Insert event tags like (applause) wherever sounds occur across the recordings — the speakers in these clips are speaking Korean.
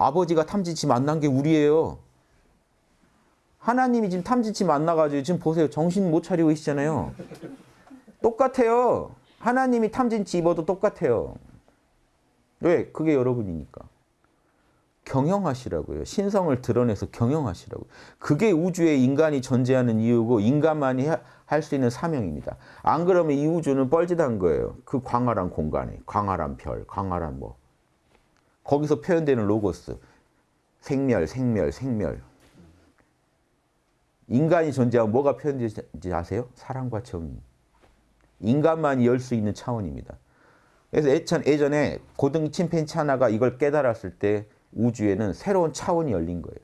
아버지가 탐진치 만난 게 우리예요. 하나님이 지금 탐진치 만나가지고 지금 보세요. 정신 못 차리고 계시잖아요. 똑같아요. 하나님이 탐진치 입어도 똑같아요. 왜? 그게 여러분이니까. 경영하시라고요. 신성을 드러내서 경영하시라고. 그게 우주에 인간이 존재하는 이유고 인간만이 할 수 있는 사명입니다. 안 그러면 이 우주는 뻘짓한 거예요. 그 광활한 공간에 광활한 별, 광활한 뭐 거기서 표현되는 로고스 생멸, 생멸, 생멸. 인간이 존재하면 뭐가 표현되지 아세요? 사랑과 정의. 인간만이 열 수 있는 차원입니다. 그래서 예전, 예전에 고등 침팬치 하나가 이걸 깨달았을 때 우주에는 새로운 차원이 열린 거예요.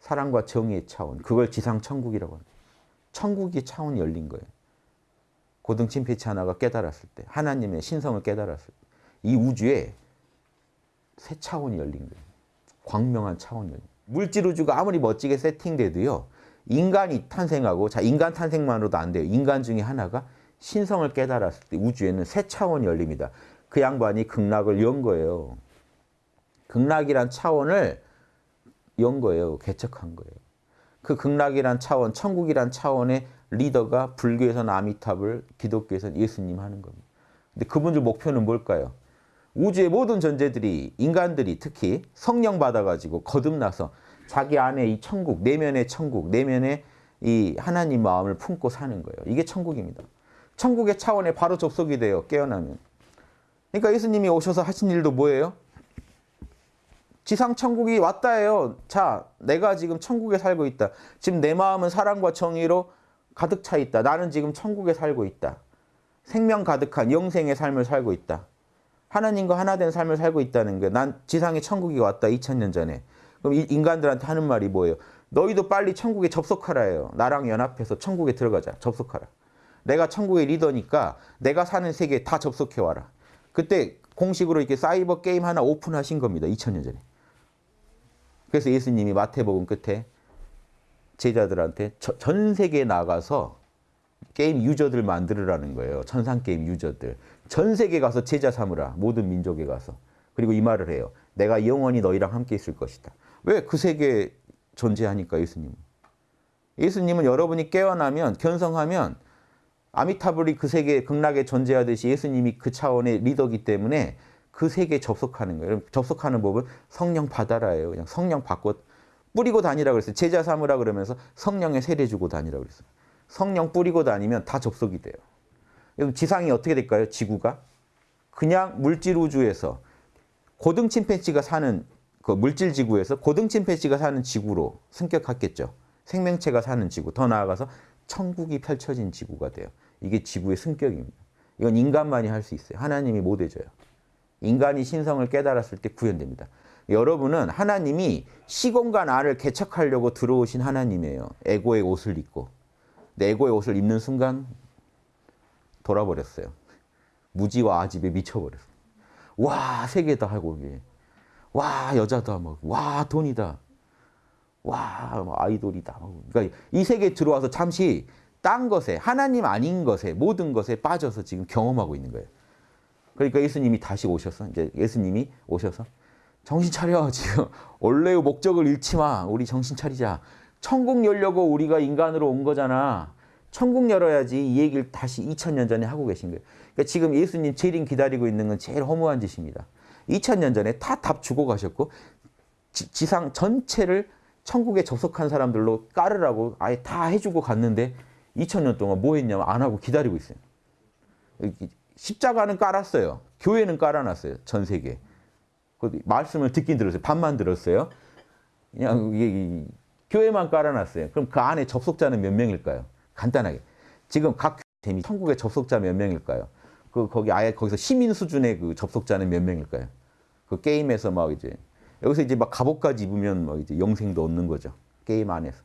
사랑과 정의의 차원. 그걸 지상천국이라고 합니다. 천국의 차원이 열린 거예요. 고등 침팬치 하나가 깨달았을 때, 하나님의 신성을 깨달았을 때, 이 우주에 새 차원이 열린 거예요. 광명한 차원이 열린. 물질 우주가 아무리 멋지게 세팅돼도요, 인간이 탄생하고, 자, 인간 탄생만으로도 안 돼요. 인간 중에 하나가 신성을 깨달았을 때 우주에는 새 차원이 열립니다. 그 양반이 극락을 연 거예요. 극락이란 차원을 연 거예요. 개척한 거예요. 그 극락이란 차원, 천국이란 차원의 리더가 불교에서는 아미탑을, 기독교에서는 예수님 하는 겁니다. 근데 그분들 목표는 뭘까요? 우주의 모든 존재들이, 인간들이 특히 성령 받아가지고 거듭나서 자기 안에 이 천국, 내면의 천국, 내면의 이 하나님 마음을 품고 사는 거예요. 이게 천국입니다. 천국의 차원에 바로 접속이 돼요. 깨어나면. 그러니까 예수님이 오셔서 하신 일도 뭐예요? 지상 천국이 왔다예요. 자, 내가 지금 천국에 살고 있다. 지금 내 마음은 사랑과 정의로 가득 차 있다. 나는 지금 천국에 살고 있다. 생명 가득한 영생의 삶을 살고 있다. 하나님과 하나 된 삶을 살고 있다는 게난 지상에 천국이 왔다. 2000년 전에. 그럼 인간들한테 하는 말이 뭐예요? 너희도 빨리 천국에 접속하라예요. 나랑 연합해서 천국에 들어가자. 접속하라. 내가 천국의 리더니까 내가 사는 세계에 다 접속해 와라. 그때 공식으로 이렇게 사이버 게임 하나 오픈하신 겁니다. 2000년 전에. 그래서 예수님이 마태복음 끝에 제자들한테 전 세계에 나가서 게임 유저들 만들으라는 거예요. 천상 게임 유저들. 전 세계 가서 제자 삼으라. 모든 민족에 가서. 그리고 이 말을 해요. 내가 영원히 너희랑 함께 있을 것이다. 왜 그 세계에 존재하니까 예수님은. 예수님은 여러분이 깨어나면 견성하면 아미타불이 그 세계 극락에 존재하듯이 예수님이 그 차원의 리더이기 때문에 그 세계에 접속하는 거예요. 접속하는 법은 성령 받아라예요. 그냥 성령 받고 뿌리고 다니라 그랬어요. 제자 삼으라 그러면서 성령에 세례 주고 다니라 그랬어요. 성령 뿌리고 다니면 다 접속이 돼요. 그럼 지상이 어떻게 될까요? 지구가 그냥 물질 우주에서 고등 침팬지가 사는 그 물질 지구에서 고등 침팬지가 사는 지구로 승격했겠죠. 생명체가 사는 지구. 더 나아가서 천국이 펼쳐진 지구가 돼요. 이게 지구의 승격입니다. 이건 인간만이 할 수 있어요. 하나님이 못 해줘요. 인간이 신성을 깨달았을 때 구현됩니다. 여러분은 하나님이 시공간 안을 개척하려고 들어오신 하나님이에요. 에고의 옷을 입고. 에고의 옷을 입는 순간 돌아버렸어요. 무지와 아집에 미쳐버렸어요. 와 세계다 하고 와 여자다 막와 돈이다. 와 아이돌이다. 그러니까 이 세계에 들어와서 잠시 딴 것에 하나님 아닌 것에 모든 것에 빠져서 지금 경험하고 있는 거예요. 그러니까 예수님이 다시 오셔서 이제 예수님이 오셔서 정신 차려 지금 (laughs) 원래의 목적을 잃지 마 우리 정신 차리자 천국 열려고 우리가 인간으로 온 거잖아 천국 열어야지 이 얘기를 다시 2000년 전에 하고 계신 거예요 그러니까 지금 예수님 재림 기다리고 있는 건 제일 허무한 짓입니다 2000년 전에 다 답 주고 가셨고 지, 상 전체를 천국에 접속한 사람들로 깔으라고 아예 다 해주고 갔는데 2000년 동안 뭐 했냐면 안 하고 기다리고 있어요 십자가는 깔았어요. 교회는 깔아놨어요. 전 세계. 그 말씀을 듣긴 들었어요. 반만 들었어요. 그냥 이게 교회만 깔아놨어요. 그럼 그 안에 접속자는 몇 명일까요? 간단하게. 지금 각 재미 천국의 접속자 몇 명일까요? 그 거기 아예 거기서 시민 수준의 그 접속자는 몇 명일까요? 그 게임에서 막 이제 여기서 이제 막 갑옷까지 입으면 막 이제 영생도 얻는 거죠. 게임 안에서.